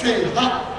最好。